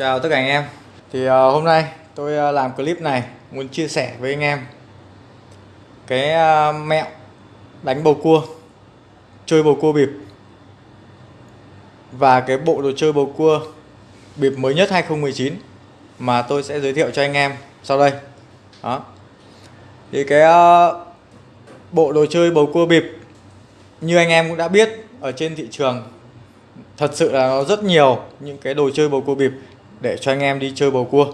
Chào tất cả anh em. Thì uh, hôm nay tôi uh, làm clip này muốn chia sẻ với anh em cái uh, mẹo đánh bầu cua chơi bầu cua bịp và cái bộ đồ chơi bầu cua bịp mới nhất 2019 mà tôi sẽ giới thiệu cho anh em sau đây. Đó. Thì cái uh, bộ đồ chơi bầu cua bịp như anh em cũng đã biết ở trên thị trường thật sự là nó rất nhiều những cái đồ chơi bầu cua bịp để cho anh em đi chơi bầu cua.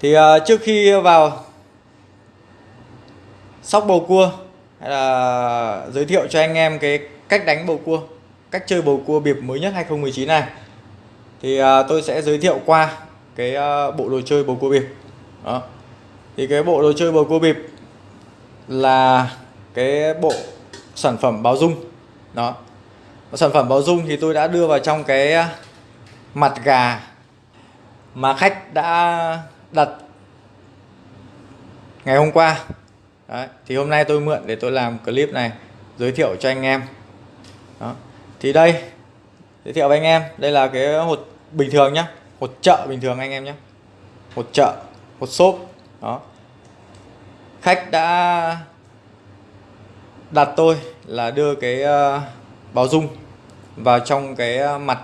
Thì uh, trước khi vào sóc bầu cua hay là giới thiệu cho anh em cái cách đánh bầu cua cách chơi bầu cua biệp mới nhất 2019 này thì uh, tôi sẽ giới thiệu qua cái uh, bộ đồ chơi bầu cua bịp. Đó. Thì cái bộ đồ chơi bầu cua bịp là cái bộ sản phẩm báo dung. Đó. Sản phẩm báo dung thì tôi đã đưa vào trong cái mặt gà mà khách đã đặt ngày hôm qua. Đấy, thì hôm nay tôi mượn để tôi làm clip này giới thiệu cho anh em. Đó. thì đây giới thiệu với anh em. Đây là cái hột bình thường nhá hột chợ bình thường anh em nhé hột chợ hột xốp. Đó. Khách đã đặt tôi là đưa cái ờ, báo dung vào trong cái ờ, mặt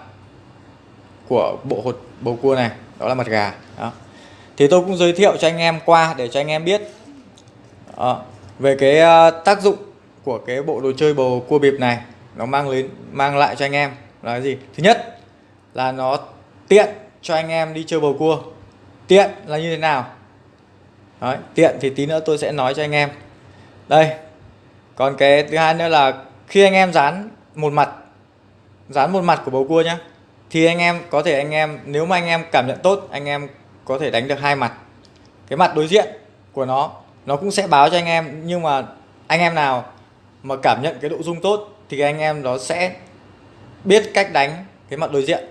của bộ hột bầu cua này đó là mặt gà. Đó. thì tôi cũng giới thiệu cho anh em qua để cho anh em biết. Đó. về cái ờ, tác dụng của cái bộ đồ chơi bầu cua bịp này nó mang đến mang lại cho anh em là gì? Thứ nhất là nó tiện cho anh em đi chơi bầu cua. Tiện là như thế nào? Đấy, tiện thì tí nữa tôi sẽ nói cho anh em. Đây. Còn cái thứ hai nữa là khi anh em dán một mặt dán một mặt của bầu cua nhá thì anh em có thể anh em nếu mà anh em cảm nhận tốt anh em có thể đánh được hai mặt. Cái mặt đối diện của nó nó cũng sẽ báo cho anh em nhưng mà anh em nào mà cảm nhận cái độ dung tốt thì anh em nó sẽ biết cách đánh cái mặt đối diện.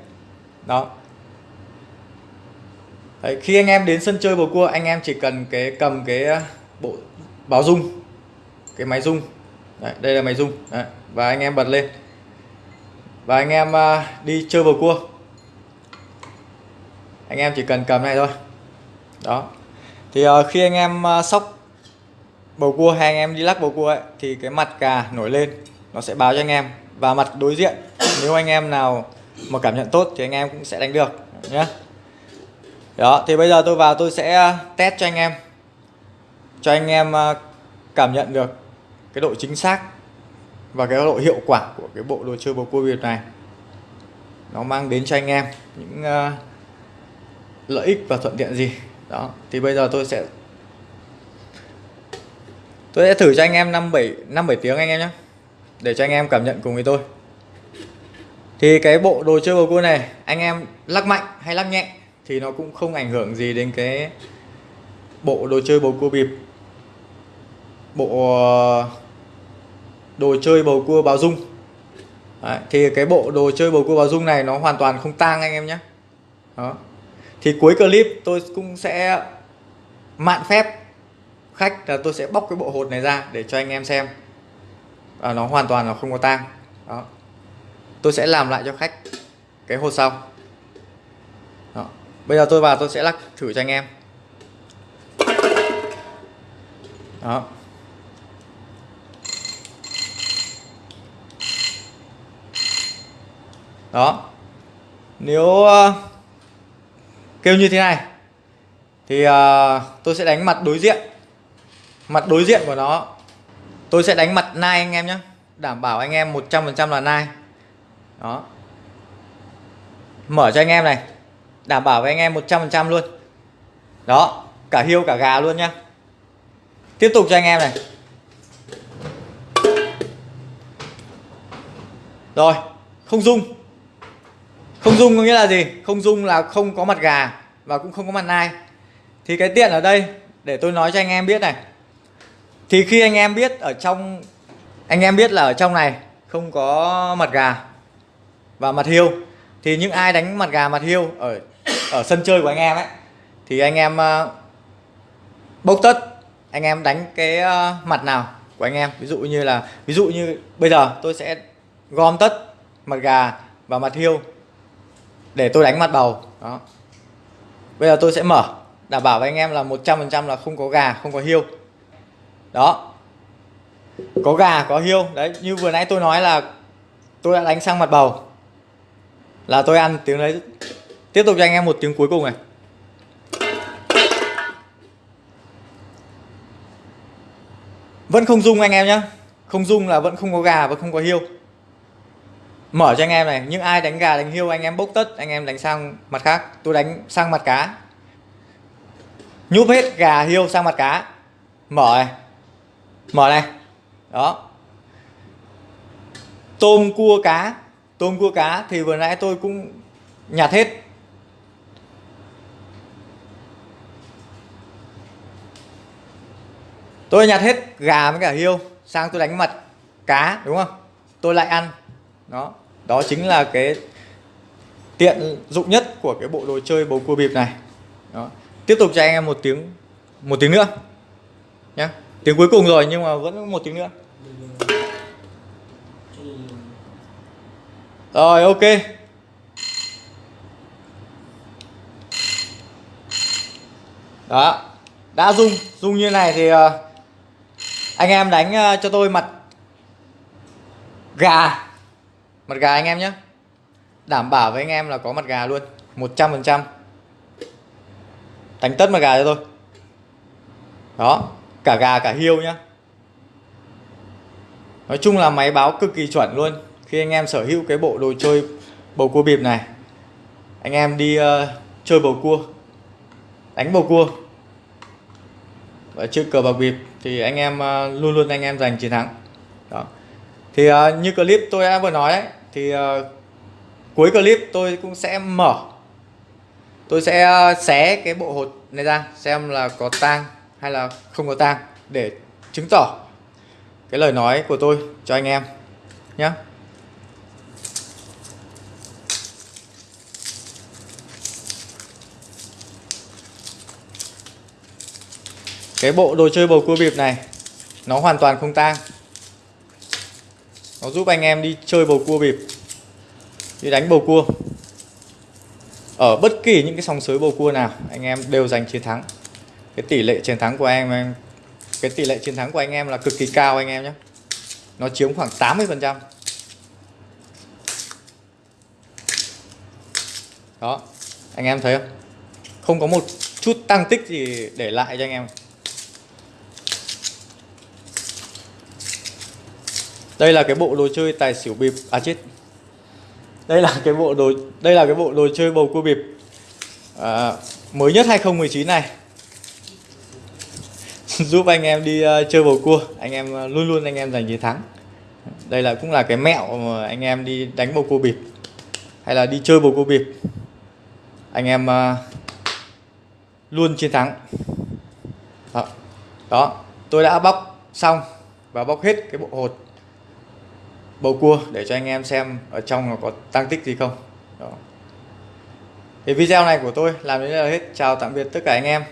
Đó. Đấy, khi anh em đến sân chơi bầu cua anh em chỉ cần cái cầm cái ờ, bộ báo dung cái máy dung Đấy, đây là máy dung Đấy, và anh em bật lên và anh em à, đi chơi bầu cua. Anh em chỉ cần cầm này thôi. Đó. Thì à, khi anh em à, sóc bầu cua hay anh em đi lắc bầu cua ấy, thì cái mặt cà nổi lên nó sẽ báo cho anh em. Và mặt đối diện nếu anh em nào mà cảm nhận tốt thì anh em cũng sẽ đánh được nhé đó thì bây giờ tôi vào tôi sẽ test cho anh em. Cho anh em cảm nhận được cái độ chính xác và cái độ hiệu quả của cái bộ đồ chơi bầu cua Việt này nó mang đến cho anh em những uh, lợi ích và thuận tiện gì. Đó thì bây giờ tôi sẽ tôi sẽ thử cho anh em 5 7 5 7 tiếng anh em nhé để cho anh em cảm nhận cùng với tôi. Thì cái bộ đồ chơi bầu cua này anh em lắc mạnh hay lắc nhẹ thì nó cũng không ảnh hưởng gì đến cái bộ đồ chơi bầu cua bịp bộ ờ, đồ chơi bầu cua báo dung. Đấy, thì cái bộ đồ chơi bầu cua báo dung này nó hoàn toàn không tang anh em nhé. Đó. Thì cuối clip tôi cũng sẽ mạn phép khách là tôi sẽ bóc cái bộ hột này ra để cho anh em xem. À, nó hoàn toàn là không có tang. Đó. Tôi sẽ làm lại cho khách cái hột sau. Đó. bây giờ tôi vào tôi sẽ lắc thử cho anh em. Đó. Đó. Nếu uh, kêu như thế này thì uh, tôi sẽ đánh mặt đối diện. Mặt đối diện của nó tôi sẽ đánh mặt nai anh em nhé đảm bảo anh em 100% là nai. Đó. Mở cho anh em này. Đảm bảo với anh em 100% luôn. Đó cả hiêu cả gà luôn nhá. Tiếp tục cho anh em này. Rồi không dung không dung có nghĩa là gì? Không dung là không có mặt gà và cũng không có mặt nai. Thì cái tiện ở đây để tôi nói cho anh em biết này. Thì khi anh em biết ở trong anh em biết là ở trong này không có mặt gà và mặt hiêu thì những ai đánh mặt gà mặt hiêu ở ở sân chơi của anh em ấy thì anh em uh, bốc tất anh em đánh cái uh, mặt nào của anh em. Ví dụ như là ví dụ như bây giờ tôi sẽ gom tất mặt gà và mặt hiêu để tôi đánh mặt bầu. Đó. Bây giờ tôi sẽ mở. Đảm bảo với anh em là 100% là không có gà, không có hiêu. Đó. Có gà, có hiêu. Đấy, như vừa nãy tôi nói là tôi đã đánh sang mặt bầu. Là tôi ăn tiếng đấy. Tiếp tục cho anh em một tiếng cuối cùng này. Vẫn không dung anh em nhé không dung là vẫn không có gà và không có hiêu mở cho anh em này, những ai đánh gà, đánh hiêu anh em bốc tất, anh em đánh sang mặt khác. Tôi đánh sang mặt cá. Nhúp hết gà hiêu sang mặt cá. Mở này. Mở này. Đó. Tôm cua cá. Tôm cua cá thì vừa nãy tôi cũng nhặt hết. Tôi nhặt hết gà với cả hiêu sang tôi đánh mặt cá, đúng không? Tôi lại ăn. Đó đó chính là cái tiện dụng nhất của cái bộ đồ chơi bầu cua bịp này. Đó. Tiếp tục cho anh em một tiếng một tiếng nữa. Nhé tiếng cuối cùng rồi, nhưng mà vẫn một tiếng nữa. Rồi, ok. Đó. Đã rung rung như này thì ờ, anh em đánh ờ, cho tôi mặt gà mặt gà anh em nhé đảm bảo với anh em là có mặt gà luôn 100% đánh tất mặt gà cho tôi. Đó cả gà cả hiêu nhá. Nói chung là máy báo cực kỳ chuẩn luôn. Khi anh em sở hữu cái bộ đồ chơi bầu cua bịp này anh em đi uh, chơi bầu cua đánh bầu cua và chơi cờ bạc bịp thì anh em uh, luôn luôn anh em giành chiến thắng. Đó thì uh, như clip tôi đã vừa nói ấy, thì uh, cuối clip tôi cũng sẽ mở. Tôi sẽ uh, xé cái bộ hột này ra xem là có tang hay là không có tang để chứng tỏ cái lời nói của tôi cho anh em nhé cái bộ đồ chơi bầu cua bịp này nó hoàn toàn không tang nó giúp anh em đi chơi bầu cua bịp, đi đánh bầu cua. Ở bất kỳ những cái sòng sới bầu cua nào, anh em đều giành chiến thắng. Cái tỷ lệ chiến thắng của anh em, cái tỷ lệ chiến thắng của anh em là cực kỳ cao anh em nhé. Nó chiếm khoảng 80 phần trăm. Đó, anh em thấy không? Không có một chút tăng tích gì để lại cho anh em. Đây là cái bộ đồ chơi tài xỉu bịp. À chết. Đây là cái bộ đồ đây là cái bộ đồ chơi bầu cua bịp. À, mới nhất 2019 này. Giúp anh em đi uh, chơi bầu cua. Anh em uh, luôn luôn anh em giành chiến thắng. Đây là cũng là cái mẹo mà anh em đi đánh bầu cua bịp. Hay là đi chơi bầu cua bịp. Anh em uh, luôn chiến thắng. Đó. đó. Tôi đã bóc xong và bóc hết cái bộ hột bầu cua để cho anh em xem ở trong nó có tăng tích gì không. Đó. thì video này của tôi làm đến đây là hết. Chào tạm biệt tất cả anh em.